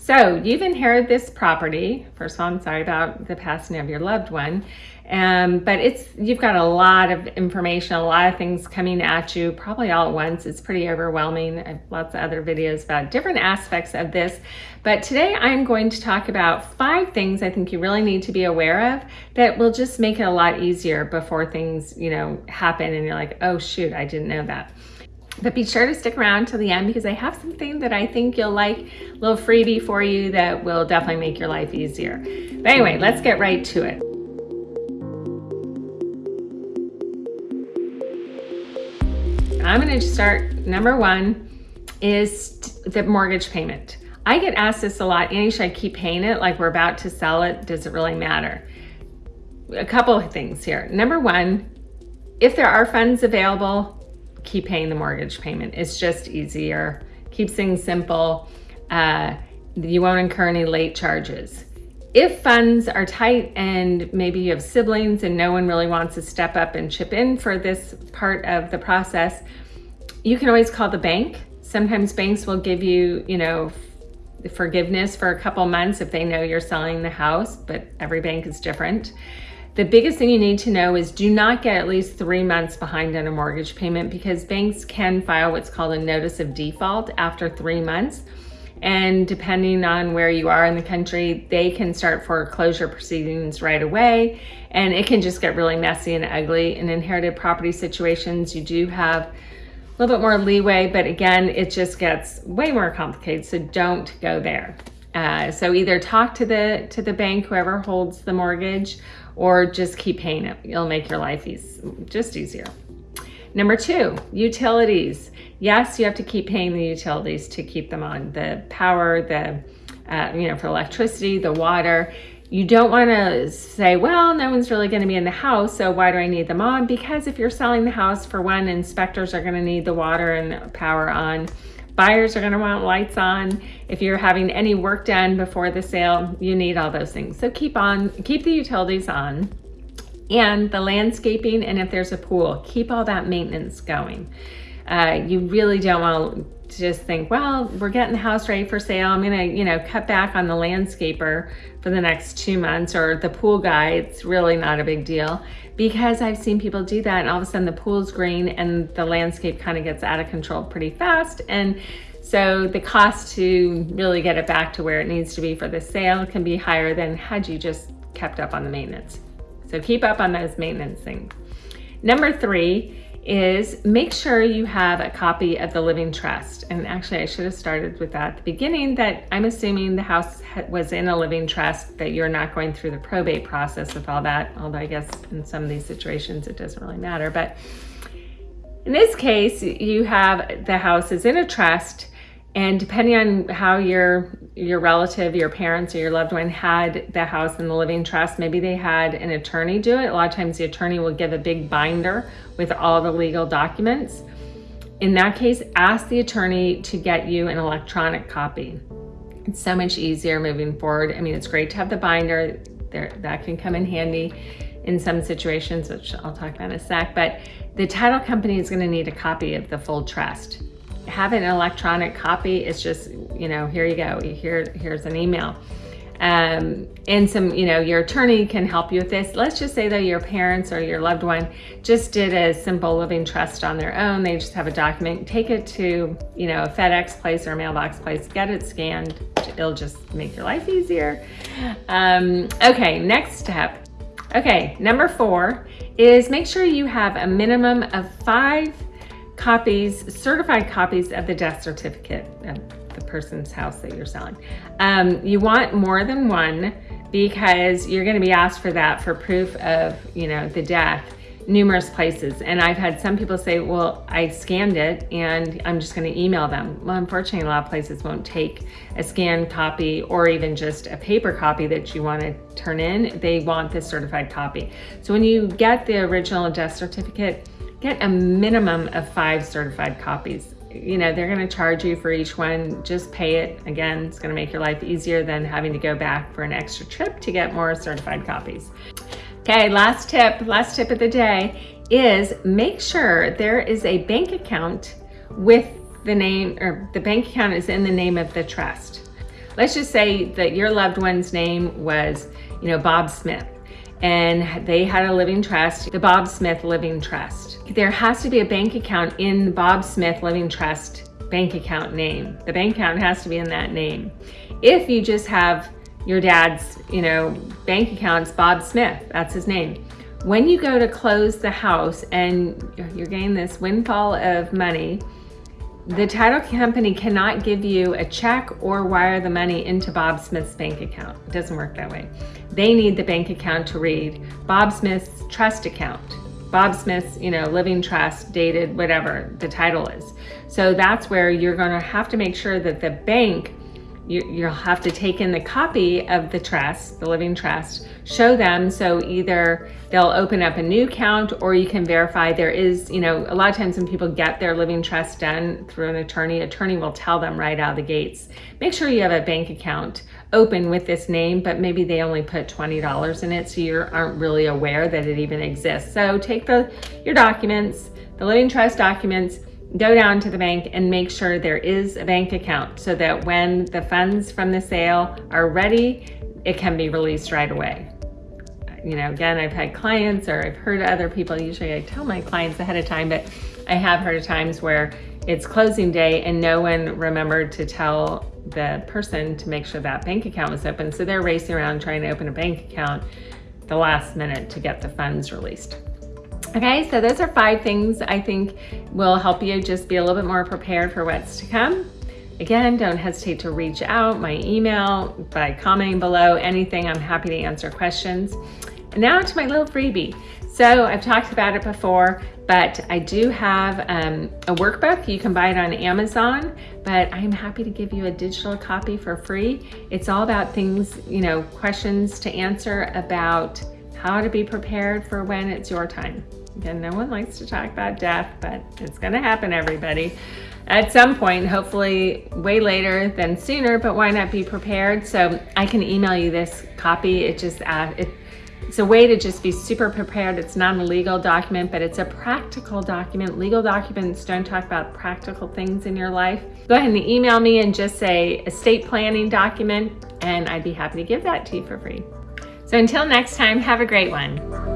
So you've inherited this property. First of all, I'm sorry about the passing of your loved one. Um, but it's you've got a lot of information, a lot of things coming at you, probably all at once. It's pretty overwhelming. I have lots of other videos about different aspects of this. But today I'm going to talk about five things I think you really need to be aware of that will just make it a lot easier before things, you know, happen and you're like, oh shoot, I didn't know that. But be sure to stick around till the end because I have something that I think you'll like, a little freebie for you that will definitely make your life easier. But anyway, let's get right to it. I'm going to start, number one is the mortgage payment. I get asked this a lot, Annie, should I keep paying it like we're about to sell it? Does it really matter? A couple of things here. Number one, if there are funds available, keep paying the mortgage payment. It's just easier, keeps things simple. Uh, you won't incur any late charges. If funds are tight and maybe you have siblings and no one really wants to step up and chip in for this part of the process, you can always call the bank. Sometimes banks will give you, you know, forgiveness for a couple months if they know you're selling the house, but every bank is different. The biggest thing you need to know is do not get at least three months behind on a mortgage payment because banks can file what's called a notice of default after three months. And depending on where you are in the country, they can start foreclosure proceedings right away. And it can just get really messy and ugly. In inherited property situations, you do have a little bit more leeway, but again, it just gets way more complicated. So don't go there. Uh, so either talk to the to the bank, whoever holds the mortgage, or just keep paying it. It'll make your life easy, just easier. Number two, utilities. Yes, you have to keep paying the utilities to keep them on. The power, the, uh, you know, for electricity, the water. You don't want to say, well, no one's really going to be in the house, so why do I need them on? Because if you're selling the house, for one, inspectors are going to need the water and power on. Buyers are going to want lights on. If you're having any work done before the sale, you need all those things. So keep on, keep the utilities on and the landscaping and if there's a pool, keep all that maintenance going. Uh, you really don't want to just think, well, we're getting the house ready for sale. I'm gonna, you know, cut back on the landscaper for the next two months or the pool guy. It's really not a big deal because I've seen people do that and all of a sudden the pool's green and the landscape kind of gets out of control pretty fast. And so the cost to really get it back to where it needs to be for the sale can be higher than had you just kept up on the maintenance. So keep up on those maintenance things. Number three is make sure you have a copy of the living trust. And actually I should have started with that at the beginning that I'm assuming the house was in a living trust, that you're not going through the probate process with all that. Although I guess in some of these situations it doesn't really matter. But in this case, you have the house is in a trust and depending on how your your relative, your parents, or your loved one had the house in the living trust, maybe they had an attorney do it. A lot of times the attorney will give a big binder with all the legal documents. In that case, ask the attorney to get you an electronic copy. It's so much easier moving forward. I mean, it's great to have the binder. There, that can come in handy in some situations, which I'll talk about in a sec, but the title company is gonna need a copy of the full trust have an electronic copy, it's just, you know, here you go, here, here's an email. Um, and some, you know, your attorney can help you with this. Let's just say that your parents or your loved one just did a simple living trust on their own. They just have a document, take it to, you know, a FedEx place or a mailbox place, get it scanned. It'll just make your life easier. Um, okay, next step. Okay, number four is make sure you have a minimum of five copies, certified copies of the death certificate of the person's house that you're selling. Um, you want more than one because you're gonna be asked for that for proof of, you know, the death numerous places. And I've had some people say, well, I scanned it and I'm just gonna email them. Well, unfortunately, a lot of places won't take a scanned copy or even just a paper copy that you wanna turn in. They want the certified copy. So when you get the original death certificate, get a minimum of five certified copies. You know, they're gonna charge you for each one, just pay it. Again, it's gonna make your life easier than having to go back for an extra trip to get more certified copies. Okay, last tip, last tip of the day is make sure there is a bank account with the name, or the bank account is in the name of the trust. let's just say that your loved one's name was, you know, Bob Smith and they had a living trust, the Bob Smith Living Trust. There has to be a bank account in the Bob Smith Living Trust bank account name. The bank account has to be in that name. If you just have your dad's, you know, bank accounts, Bob Smith, that's his name. When you go to close the house and you're getting this windfall of money, the title company cannot give you a check or wire the money into Bob Smith's bank account. It doesn't work that way. They need the bank account to read Bob Smith's trust account. Bob Smith's, you know, living trust, dated, whatever the title is. So that's where you're gonna have to make sure that the bank you, will have to take in the copy of the trust, the living trust, show them so either they'll open up a new account or you can verify there is, you know, a lot of times when people get their living trust done through an attorney, attorney will tell them right out of the gates, make sure you have a bank account open with this name, but maybe they only put $20 in it so you aren't really aware that it even exists. So take the your documents, the living trust documents, go down to the bank and make sure there is a bank account so that when the funds from the sale are ready, it can be released right away. You know, again, I've had clients or I've heard other people, usually I tell my clients ahead of time, but I have heard of times where it's closing day and no one remembered to tell the person to make sure that bank account was open. So they're racing around trying to open a bank account the last minute to get the funds released. Okay, so those are five things I think will help you just be a little bit more prepared for what's to come. Again, don't hesitate to reach out, my email, by commenting below, anything, I'm happy to answer questions. And now to my little freebie. So I've talked about it before, but I do have um, a workbook. You can buy it on Amazon, but I'm happy to give you a digital copy for free. It's all about things, you know, questions to answer about how to be prepared for when it's your time. Again, no one likes to talk about death, but it's gonna happen, everybody. At some point, hopefully way later than sooner, but why not be prepared? So I can email you this copy. It just, uh, it, it's a way to just be super prepared. It's not a legal document, but it's a practical document. Legal documents don't talk about practical things in your life. Go ahead and email me and just say estate planning document, and I'd be happy to give that to you for free. So until next time, have a great one.